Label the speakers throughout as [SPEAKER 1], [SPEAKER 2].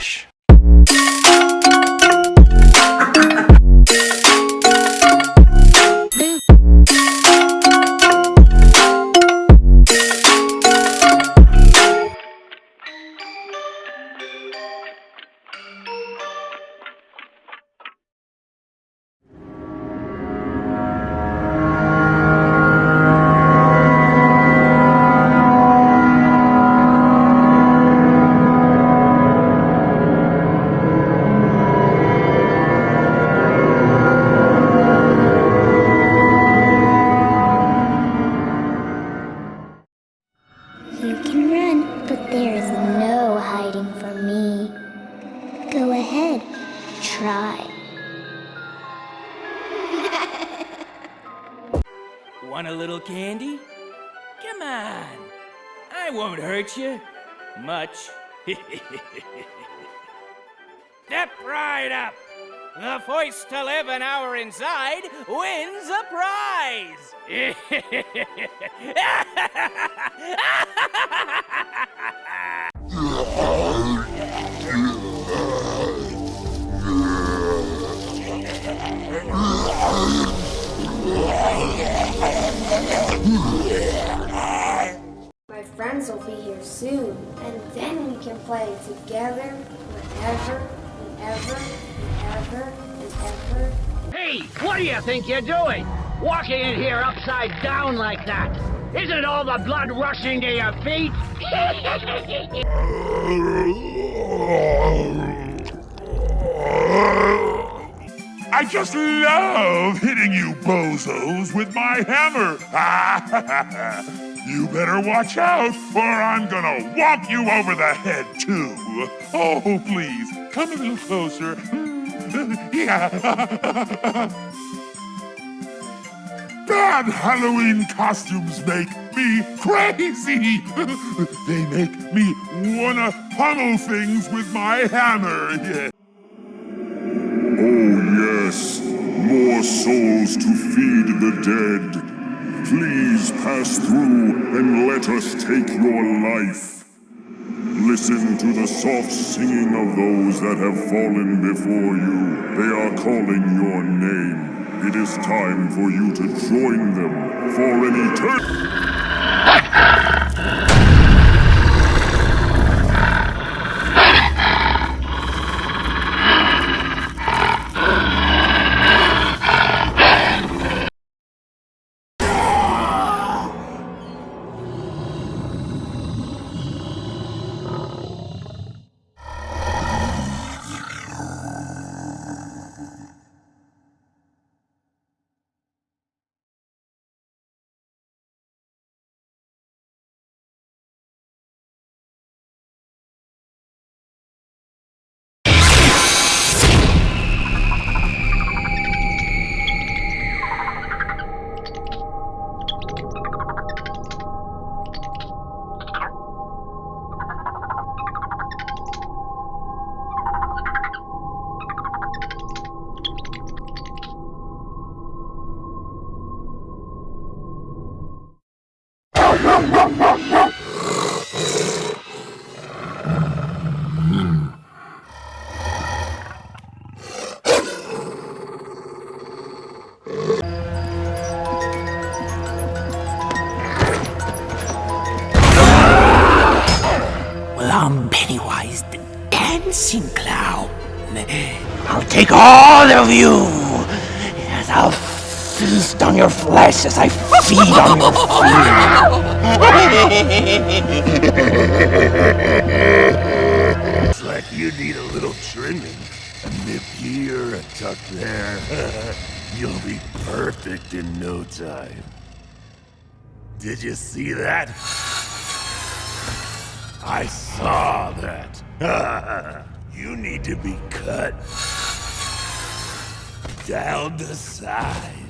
[SPEAKER 1] Relaxa. Hurt you. Much. Step right up. The first to live an hour inside wins a prize.
[SPEAKER 2] My soon, and then we can play together whenever, whenever, whenever, whenever.
[SPEAKER 3] Hey, what do you think you're doing? Walking in here upside down like that? Isn't all the blood rushing to your feet?
[SPEAKER 4] I just love hitting you bozos with my hammer. you better watch out, or I'm gonna whomp you over the head, too. Oh, please, come a little closer. yeah. Bad Halloween costumes make me crazy. they make me wanna pummel things with my hammer.
[SPEAKER 5] Oh yes, more souls to feed the dead. Please pass through and let us take your life. Listen to the soft singing of those that have fallen before you. They are calling your name. It is time for you to join them for an eternity.
[SPEAKER 6] Dancing Clown. I'll take all of you as I'll feast on your flesh as I feed on your fear.
[SPEAKER 5] Looks like you need a little trimming. A nip here, a tuck there. You'll be perfect in no time. Did you see that? I saw that. you need to be cut down the size.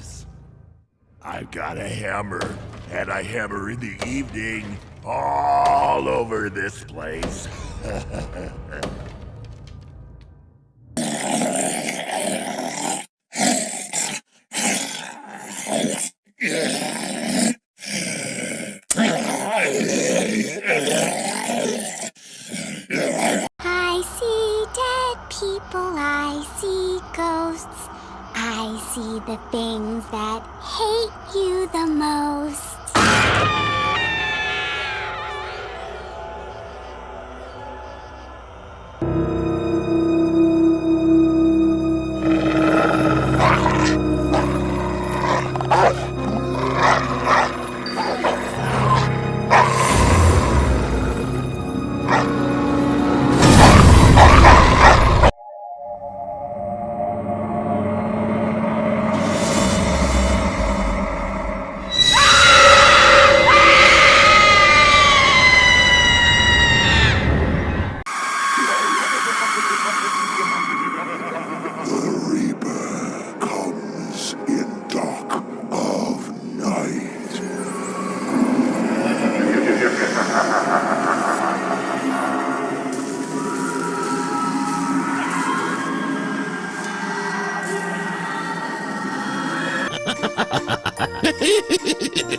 [SPEAKER 5] I've got a hammer, and I hammer in the evening all over this place.
[SPEAKER 7] I see dead people, I see ghosts, I see the things that hate you the most.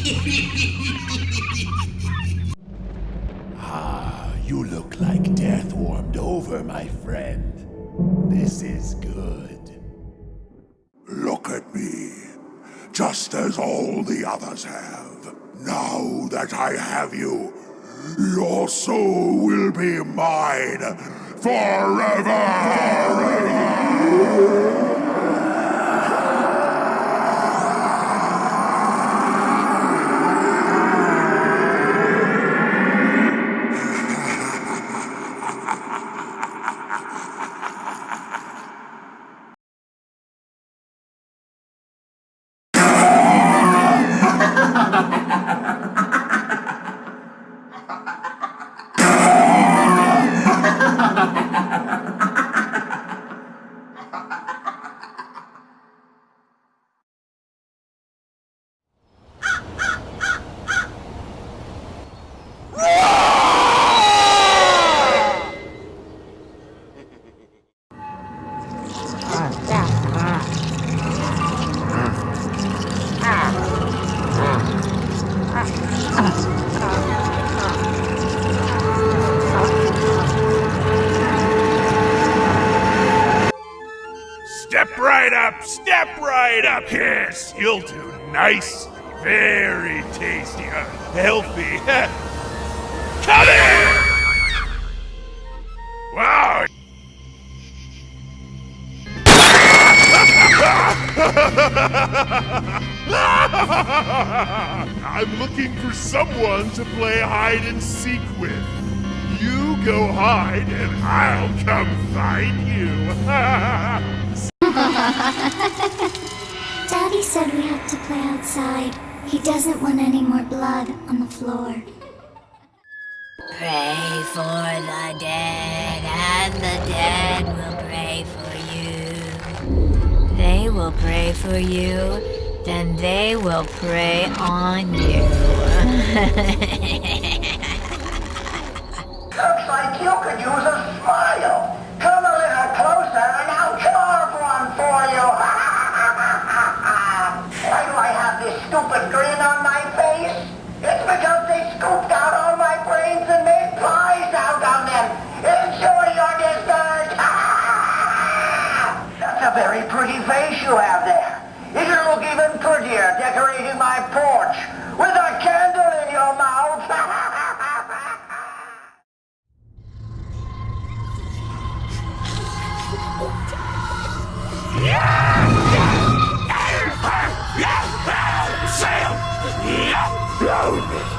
[SPEAKER 6] Ah, you look like death warmed over, my friend. This is good.
[SPEAKER 5] Look at me, just as all the others have. Now that I have you, your soul will be mine forever!
[SPEAKER 4] Step right up, step right up. Yes, you'll do nice, very tasty, uh, healthy. Come in! Wow. I'm looking for someone to play hide and seek with. You go hide, and I'll come find you.
[SPEAKER 7] Daddy said we have to play outside. He doesn't want any more blood on the floor.
[SPEAKER 8] Pray for the dead, and the dead will pray for you. They will pray for you, then they will prey on you.
[SPEAKER 3] very pretty face you have there. You can look even prettier decorating my porch with a candle in your mouth.
[SPEAKER 5] Sam! Yeah!